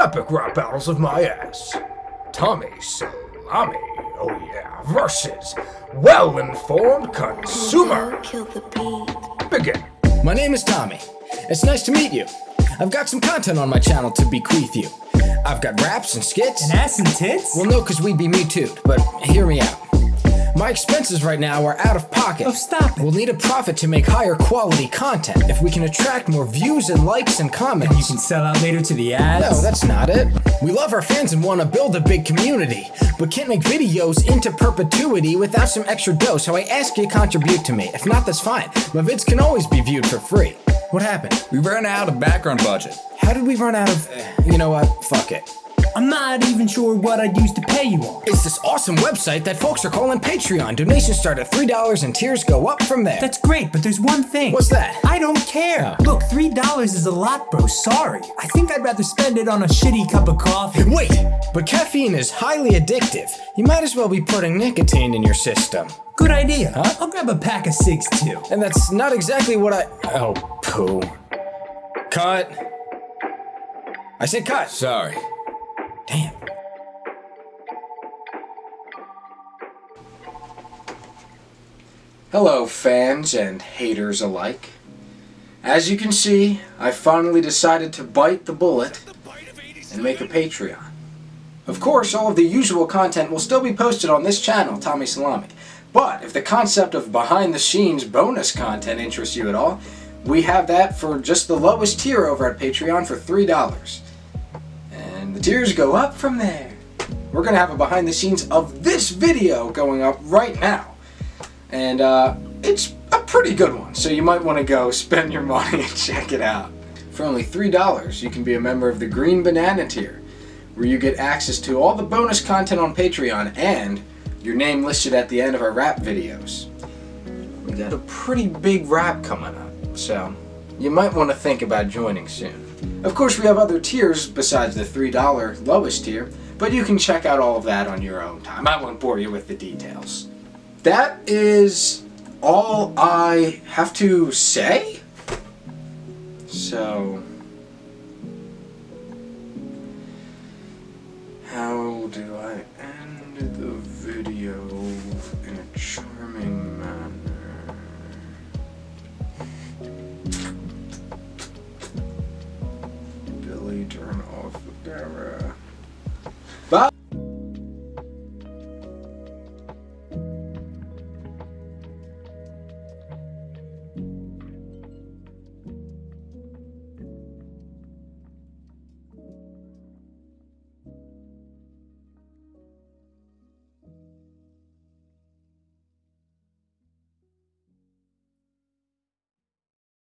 Epic rap battles of my ass. Tommy Salami, oh yeah, versus well-informed consumer. Kill the beat. Begin. My name is Tommy. It's nice to meet you. I've got some content on my channel to bequeath you. I've got raps and skits. And ass and tits? Well, no, because we'd be me too, but hear me out. My expenses right now are out of pocket. Oh, stop it. We'll need a profit to make higher quality content. If we can attract more views and likes and comments. You can sell out later to the ads? No, that's not it. We love our fans and want to build a big community, but can't make videos into perpetuity without some extra dough, so I ask you to contribute to me. If not, that's fine. My vids can always be viewed for free. What happened? We ran out of background budget. How did we run out of... You know what? Fuck it. I'm not even sure what I'd use to pay you on. It's this awesome website that folks are calling Patreon. Donations start at $3 and tiers go up from there. That's great, but there's one thing. What's that? I don't care. Oh. Look, $3 is a lot, bro. Sorry. I think I'd rather spend it on a shitty cup of coffee. Wait, but caffeine is highly addictive. You might as well be putting nicotine in your system. Good idea. Huh? I'll grab a pack of cigs too. And that's not exactly what I. Oh, poo. Cut. I said cut. Sorry. Damn. Hello, fans and haters alike. As you can see, I finally decided to bite the bullet and make a Patreon. Of course, all of the usual content will still be posted on this channel, Tommy Salami. But if the concept of behind-the-scenes bonus content interests you at all, we have that for just the lowest tier over at Patreon for $3. And the tiers go up from there. We're going to have a behind-the-scenes of this video going up right now. And uh, it's a pretty good one, so you might want to go spend your money and check it out. For only $3, you can be a member of the Green Banana tier, where you get access to all the bonus content on Patreon and your name listed at the end of our rap videos. We got a pretty big rap coming up, so you might want to think about joining soon. Of course, we have other tiers besides the $3 lowest tier, but you can check out all of that on your own time. I won't bore you with the details. That is all I have to say? So... How do I end the video in a Bye!